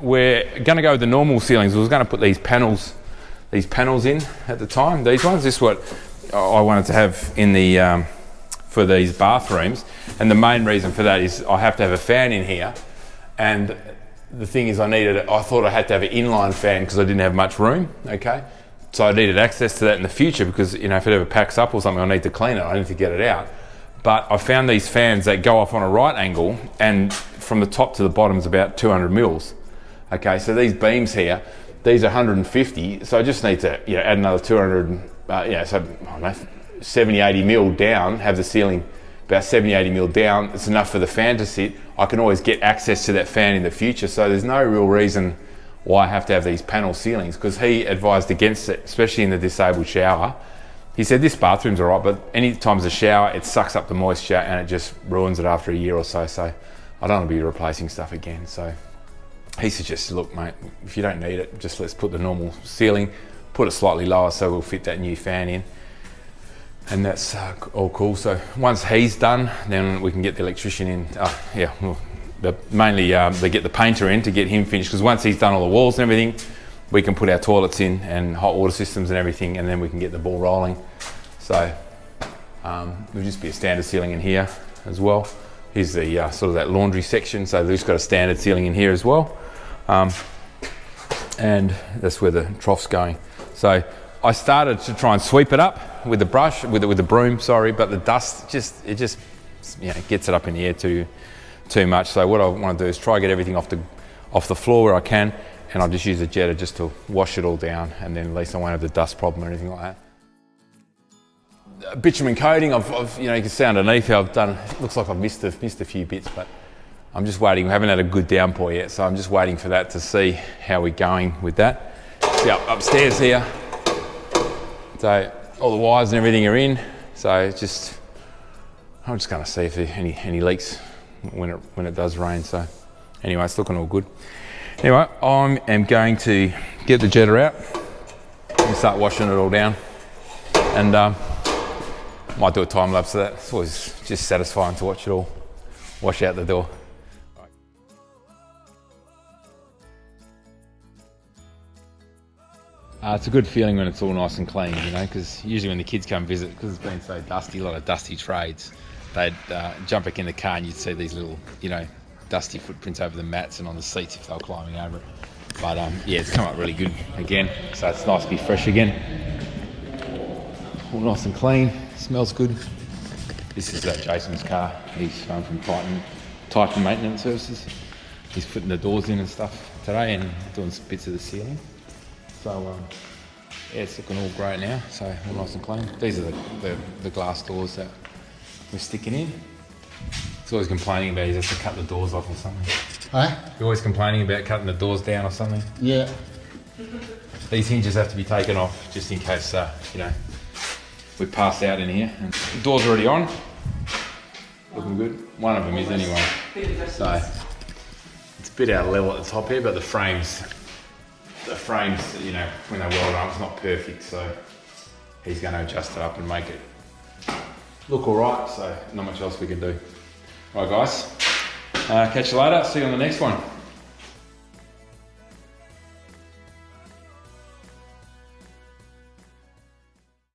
we're going to go with the normal ceilings. We was going to put these panels, these panels in at the time. These ones. This is what I wanted to have in the um, for these bathrooms, and the main reason for that is I have to have a fan in here, and the thing is I needed. I thought I had to have an inline fan because I didn't have much room. Okay. So I needed access to that in the future because you know if it ever packs up or something, I need to clean it. I need to get it out. But I found these fans that go off on a right angle, and from the top to the bottom is about 200 mils. Okay, so these beams here, these are 150. So I just need to you know, add another 200. Uh, yeah, so I know, 70, 80 mil down. Have the ceiling about 70, 80 mil down. It's enough for the fan to sit. I can always get access to that fan in the future. So there's no real reason why I have to have these panel ceilings because he advised against it, especially in the disabled shower. He said this bathroom's all right, but any times a shower, it sucks up the moisture and it just ruins it after a year or so. So I don't want to be replacing stuff again. So he suggested, look, mate, if you don't need it, just let's put the normal ceiling, put it slightly lower so we'll fit that new fan in. And that's uh, all cool. So once he's done, then we can get the electrician in. Uh, yeah, the, mainly um, they get the painter in to get him finished because once he's done all the walls and everything, we can put our toilets in and hot water systems and everything, and then we can get the ball rolling. So um, there'll just be a standard ceiling in here as well. Here's the uh, sort of that laundry section, so they've just got a standard ceiling in here as well. Um, and that's where the trough's going. So I started to try and sweep it up with the brush, with the, with the broom, sorry, but the dust just, it just, you know, gets it up in the air too, too much. So what I want to do is try to get everything off the, off the floor where I can, and I'll just use a jetter just to wash it all down, and then at least I won't have the dust problem or anything like that. Bitumen coating, I've, I've, you know, you can see underneath I've done, it looks like I've missed a, missed a few bits, but I'm just waiting. We haven't had a good downpour yet, so I'm just waiting for that to see how we're going with that. See up upstairs here. So all the wires and everything are in. So just, I'm just going to see if there any any leaks when it when it does rain. So anyway, it's looking all good. Anyway, I am going to get the jetter out and start washing it all down. And um, might do a time lapse of that. It's always just satisfying to watch it all wash out the door. Uh, it's a good feeling when it's all nice and clean, you know, because usually when the kids come visit, because it's been so dusty, a lot of dusty trades, they'd uh, jump back in the car and you'd see these little, you know, dusty footprints over the mats and on the seats if they were climbing over it. But um, yeah, it's come up really good again, so it's nice to be fresh again. All nice and clean, smells good. This is uh, Jason's car. He's home from Titan, Titan Maintenance Services. He's putting the doors in and stuff today and doing some bits of the ceiling. So um, yeah, it's looking all great now. So all nice and clean. These are the, the, the glass doors that we're sticking in. He's always complaining about he has to cut the doors off or something. Huh? You're always complaining about cutting the doors down or something. Yeah. These hinges have to be taken off just in case, uh, you know, we pass out in here. And the door's already on. Looking good. One of them is anyway. So it's a bit out of level at the top here, but the frames, the frames, you know, when they weld up, it's not perfect. So he's going to adjust it up and make it look all right. So not much else we can do. Right, guys. Uh, catch you later. See you on the next one.